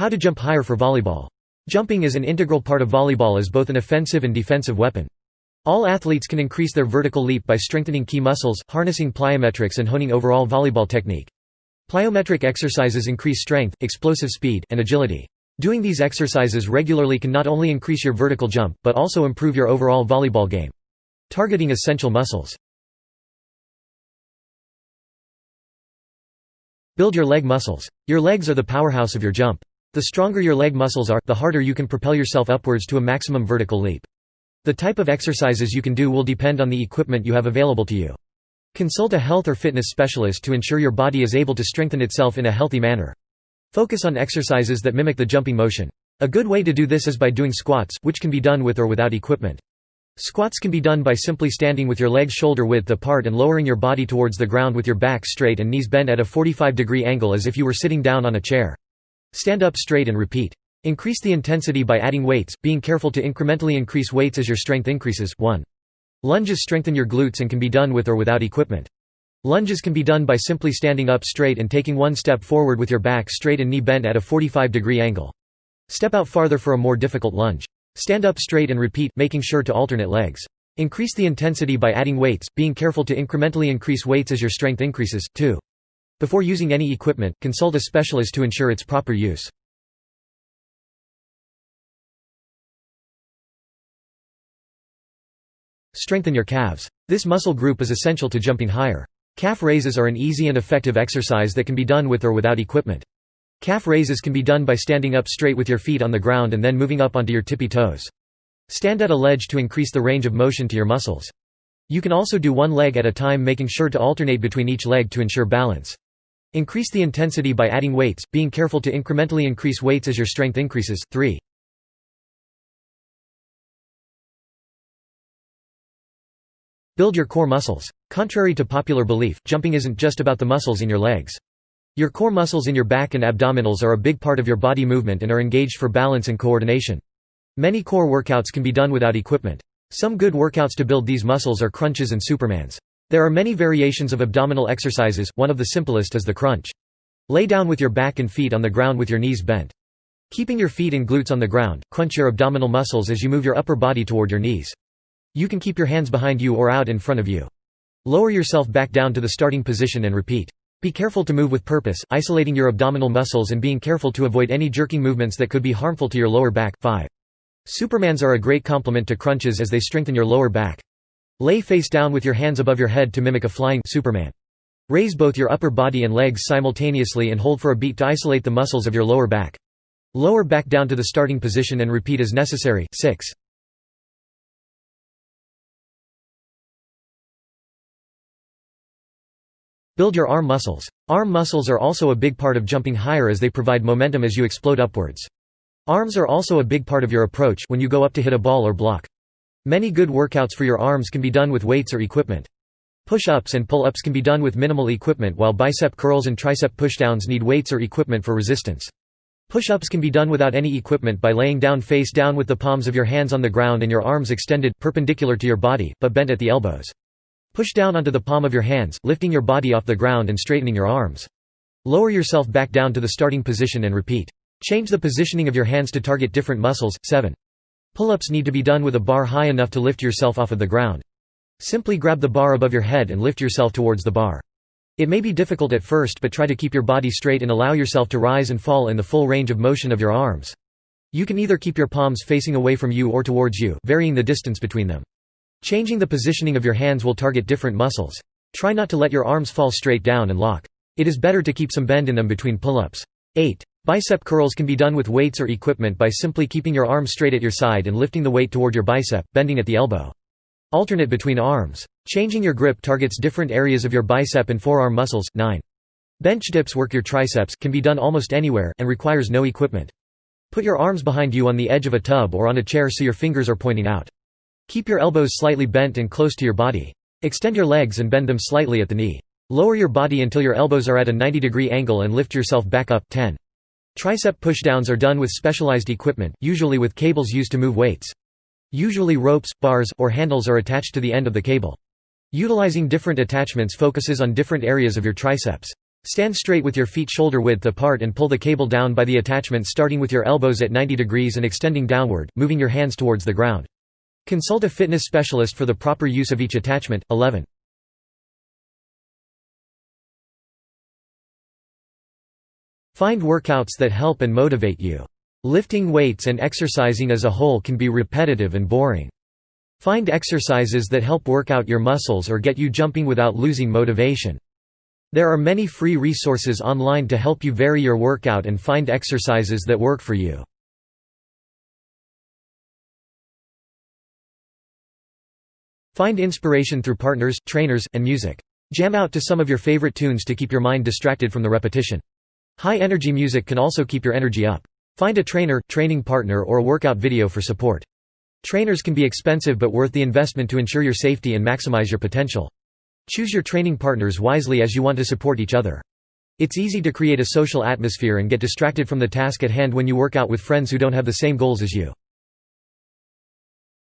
How to jump higher for volleyball. Jumping is an integral part of volleyball as both an offensive and defensive weapon. All athletes can increase their vertical leap by strengthening key muscles, harnessing plyometrics and honing overall volleyball technique. Plyometric exercises increase strength, explosive speed, and agility. Doing these exercises regularly can not only increase your vertical jump, but also improve your overall volleyball game. Targeting essential muscles. Build your leg muscles. Your legs are the powerhouse of your jump. The stronger your leg muscles are, the harder you can propel yourself upwards to a maximum vertical leap. The type of exercises you can do will depend on the equipment you have available to you. Consult a health or fitness specialist to ensure your body is able to strengthen itself in a healthy manner. Focus on exercises that mimic the jumping motion. A good way to do this is by doing squats, which can be done with or without equipment. Squats can be done by simply standing with your legs shoulder width apart and lowering your body towards the ground with your back straight and knees bent at a 45 degree angle as if you were sitting down on a chair. Stand up straight and repeat. Increase the intensity by adding weights, being careful to incrementally increase weights as your strength increases 1. Lunges strengthen your glutes and can be done with or without equipment. Lunges can be done by simply standing up straight and taking one step forward with your back straight and knee bent at a 45 degree angle. Step out farther for a more difficult lunge. Stand up straight and repeat, making sure to alternate legs. Increase the intensity by adding weights, being careful to incrementally increase weights as your strength increases. 2. Before using any equipment, consult a specialist to ensure its proper use. Strengthen your calves. This muscle group is essential to jumping higher. Calf raises are an easy and effective exercise that can be done with or without equipment. Calf raises can be done by standing up straight with your feet on the ground and then moving up onto your tippy toes. Stand at a ledge to increase the range of motion to your muscles. You can also do one leg at a time making sure to alternate between each leg to ensure balance. Increase the intensity by adding weights, being careful to incrementally increase weights as your strength increases. 3. Build your core muscles. Contrary to popular belief, jumping isn't just about the muscles in your legs. Your core muscles in your back and abdominals are a big part of your body movement and are engaged for balance and coordination. Many core workouts can be done without equipment. Some good workouts to build these muscles are crunches and supermans. There are many variations of abdominal exercises, one of the simplest is the crunch. Lay down with your back and feet on the ground with your knees bent. Keeping your feet and glutes on the ground, crunch your abdominal muscles as you move your upper body toward your knees. You can keep your hands behind you or out in front of you. Lower yourself back down to the starting position and repeat. Be careful to move with purpose, isolating your abdominal muscles and being careful to avoid any jerking movements that could be harmful to your lower back. 5. Supermans are a great complement to crunches as they strengthen your lower back. Lay face down with your hands above your head to mimic a flying Superman. Raise both your upper body and legs simultaneously and hold for a beat to isolate the muscles of your lower back. Lower back down to the starting position and repeat as necessary. 6. Build your arm muscles. Arm muscles are also a big part of jumping higher as they provide momentum as you explode upwards. Arms are also a big part of your approach when you go up to hit a ball or block. Many good workouts for your arms can be done with weights or equipment. Push-ups and pull-ups can be done with minimal equipment while bicep curls and tricep pushdowns need weights or equipment for resistance. Push-ups can be done without any equipment by laying down face down with the palms of your hands on the ground and your arms extended, perpendicular to your body, but bent at the elbows. Push down onto the palm of your hands, lifting your body off the ground and straightening your arms. Lower yourself back down to the starting position and repeat. Change the positioning of your hands to target different muscles. 7. Pull-ups need to be done with a bar high enough to lift yourself off of the ground. Simply grab the bar above your head and lift yourself towards the bar. It may be difficult at first but try to keep your body straight and allow yourself to rise and fall in the full range of motion of your arms. You can either keep your palms facing away from you or towards you, varying the distance between them. Changing the positioning of your hands will target different muscles. Try not to let your arms fall straight down and lock. It is better to keep some bend in them between pull-ups. 8. Bicep curls can be done with weights or equipment by simply keeping your arm straight at your side and lifting the weight toward your bicep, bending at the elbow. Alternate between arms. Changing your grip targets different areas of your bicep and forearm muscles. 9. Bench dips work your triceps, can be done almost anywhere, and requires no equipment. Put your arms behind you on the edge of a tub or on a chair so your fingers are pointing out. Keep your elbows slightly bent and close to your body. Extend your legs and bend them slightly at the knee. Lower your body until your elbows are at a 90 degree angle and lift yourself back up 10. Tricep pushdowns are done with specialized equipment, usually with cables used to move weights. Usually ropes, bars, or handles are attached to the end of the cable. Utilizing different attachments focuses on different areas of your triceps. Stand straight with your feet shoulder width apart and pull the cable down by the attachment starting with your elbows at 90 degrees and extending downward, moving your hands towards the ground. Consult a fitness specialist for the proper use of each attachment. 11. Find workouts that help and motivate you. Lifting weights and exercising as a whole can be repetitive and boring. Find exercises that help work out your muscles or get you jumping without losing motivation. There are many free resources online to help you vary your workout and find exercises that work for you. Find inspiration through partners, trainers, and music. Jam out to some of your favorite tunes to keep your mind distracted from the repetition. High-energy music can also keep your energy up. Find a trainer, training partner or a workout video for support. Trainers can be expensive but worth the investment to ensure your safety and maximize your potential. Choose your training partners wisely as you want to support each other. It's easy to create a social atmosphere and get distracted from the task at hand when you work out with friends who don't have the same goals as you.